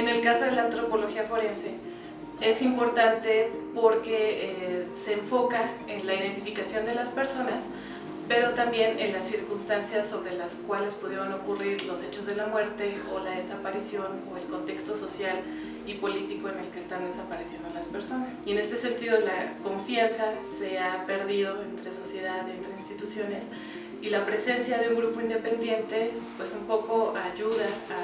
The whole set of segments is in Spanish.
En el caso de la antropología forense, es importante porque eh, se enfoca en la identificación de las personas, pero también en las circunstancias sobre las cuales pudieron ocurrir los hechos de la muerte o la desaparición o el contexto social y político en el que están desapareciendo las personas. Y en este sentido la confianza se ha perdido entre sociedad, entre instituciones, y la presencia de un grupo independiente pues un poco ayuda a,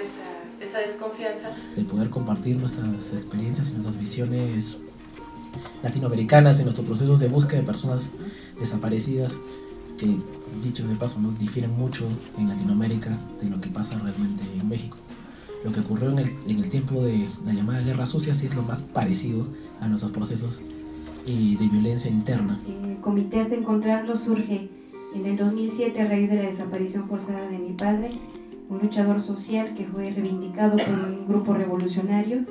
esa, esa desconfianza. El poder compartir nuestras experiencias y nuestras visiones latinoamericanas en nuestros procesos de búsqueda de personas desaparecidas que, dicho de paso, ¿no? difieren mucho en Latinoamérica de lo que pasa realmente en México. Lo que ocurrió en el, en el tiempo de la llamada Guerra Sucia sí es lo más parecido a nuestros procesos y de violencia interna. El Comité de Encontrarlo surge en el 2007, a raíz de la desaparición forzada de mi padre, un luchador social que fue reivindicado por un grupo revolucionario,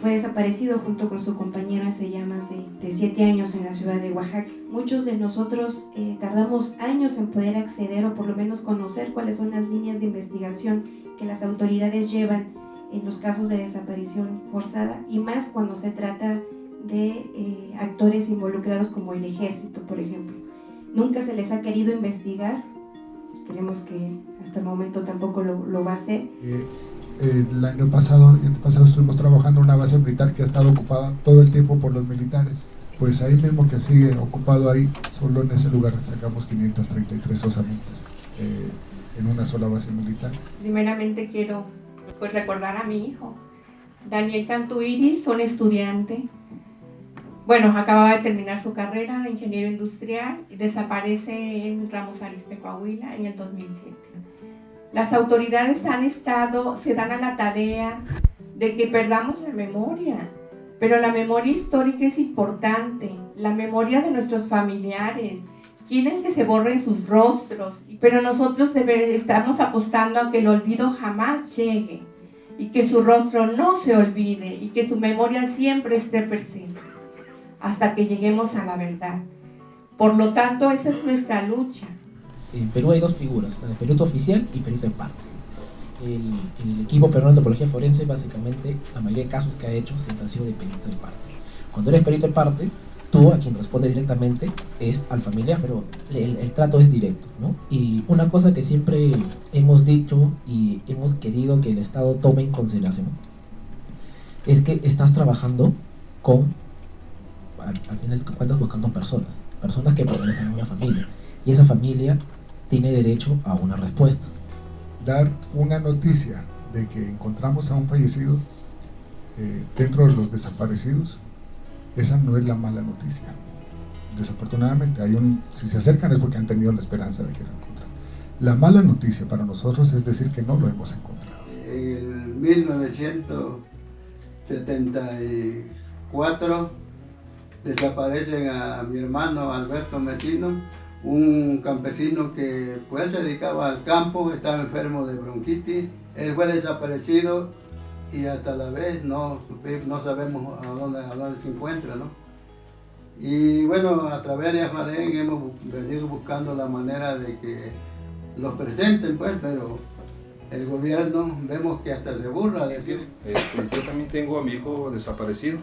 fue desaparecido junto con su compañera hace ya más de, siete años en la ciudad de Oaxaca. Muchos de nosotros eh, tardamos años en poder acceder o por lo menos conocer cuáles son las líneas de investigación que las autoridades llevan en los casos de desaparición forzada y más cuando se trata de eh, actores involucrados como el ejército, por ejemplo nunca se les ha querido investigar. Creemos que hasta el momento tampoco lo, va a hacer. Eh, eh, el, año pasado, el año pasado estuvimos trabajando en una base militar que ha estado ocupada todo el tiempo por los militares. Pues ahí mismo que sigue ocupado ahí, solo en ese lugar sacamos 533 osamentas eh, en una sola base militar. Primeramente quiero pues, recordar a mi hijo, Daniel Cantuiris, un estudiante bueno, acababa de terminar su carrera de ingeniero industrial y desaparece en Ramos Arizpe, Coahuila, en el 2007. Las autoridades han estado, se dan a la tarea de que perdamos la memoria, pero la memoria histórica es importante, la memoria de nuestros familiares, quieren que se borren sus rostros, pero nosotros estamos apostando a que el olvido jamás llegue y que su rostro no se olvide y que su memoria siempre esté presente hasta que lleguemos a la verdad. Por lo tanto, esa es nuestra lucha. En Perú hay dos figuras, la de perito oficial y perito en parte. El, el, equipo peruano de antropología forense, básicamente, la mayoría de casos que ha hecho siempre han sido de perito en parte. Cuando eres perito en parte, tú a quien responde directamente es al familiar, pero el, el, trato es directo, ¿no? Y una cosa que siempre hemos dicho y hemos querido que el Estado tome en consideración es que estás trabajando con al, final cuentas buscando personas, personas que pertenecen a una familia, y esa familia tiene derecho a una respuesta. Dar una noticia de que encontramos a un fallecido eh, dentro de los desaparecidos, esa no es la mala noticia. Desafortunadamente, hay un, si se acercan es porque han tenido la esperanza de que lo encuentren. La mala noticia para nosotros es decir que no lo hemos encontrado. En el 1974 desaparecen a mi hermano Alberto Mesino, un campesino que pues se dedicaba al campo, estaba enfermo de bronquitis, él fue desaparecido y hasta la vez no, no sabemos a dónde, a dónde se encuentra, ¿no? Y bueno, a través de Afarén hemos venido buscando la manera de que los presenten, pues, pero el gobierno vemos que hasta se burla de decir. Este, yo también tengo a mi hijo desaparecido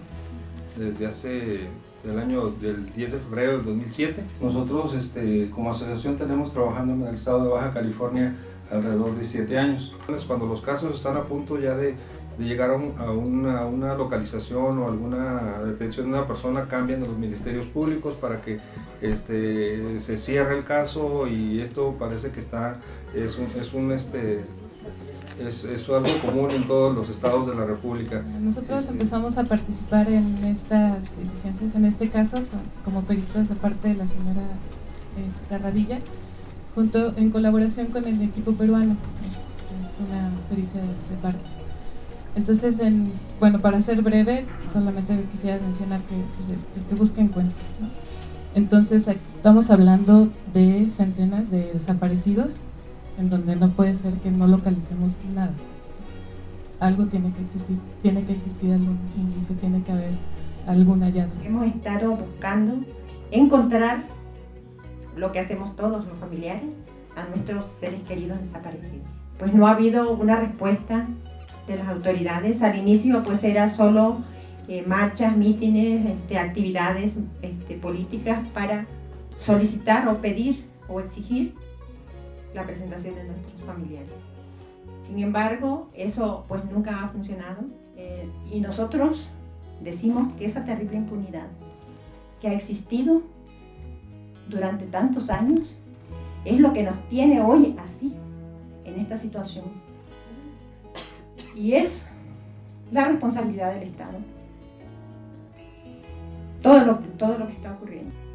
desde hace del año del 10 de febrero del 2007. Nosotros este, como asociación tenemos trabajando en el estado de Baja California alrededor de 7 años. Cuando los casos están a punto ya de, de llegar a, una, una, localización o alguna detención de una persona, cambian de los ministerios públicos para que este, se cierre el caso y esto parece que está, es un, es un este, es, es, algo común en todos los estados de la República. Nosotros este, empezamos a participar en estas diligencias, en este caso, como peritos aparte de la señora eh, Carradilla, junto en colaboración con el equipo peruano, es, una pericia de, parte. Entonces, en, bueno, para ser breve, solamente quisiera mencionar que pues, el, que busca encuentra. Entonces, aquí estamos hablando de centenas de desaparecidos en donde no puede ser que no localicemos nada. Algo tiene que existir, tiene que existir algún indicio, tiene que haber algún hallazgo. Hemos estado buscando encontrar lo que hacemos todos los familiares a nuestros seres queridos desaparecidos. Pues no ha habido una respuesta de las autoridades. Al inicio pues era solo eh, marchas, mítines, este, actividades este, políticas para solicitar o pedir o exigir la presentación de nuestros familiares. Sin embargo, eso pues nunca ha funcionado eh, y nosotros decimos que esa terrible impunidad que ha existido durante tantos años es lo que nos tiene hoy así, en esta situación. Y es la responsabilidad del Estado. Todo lo, todo lo que está ocurriendo.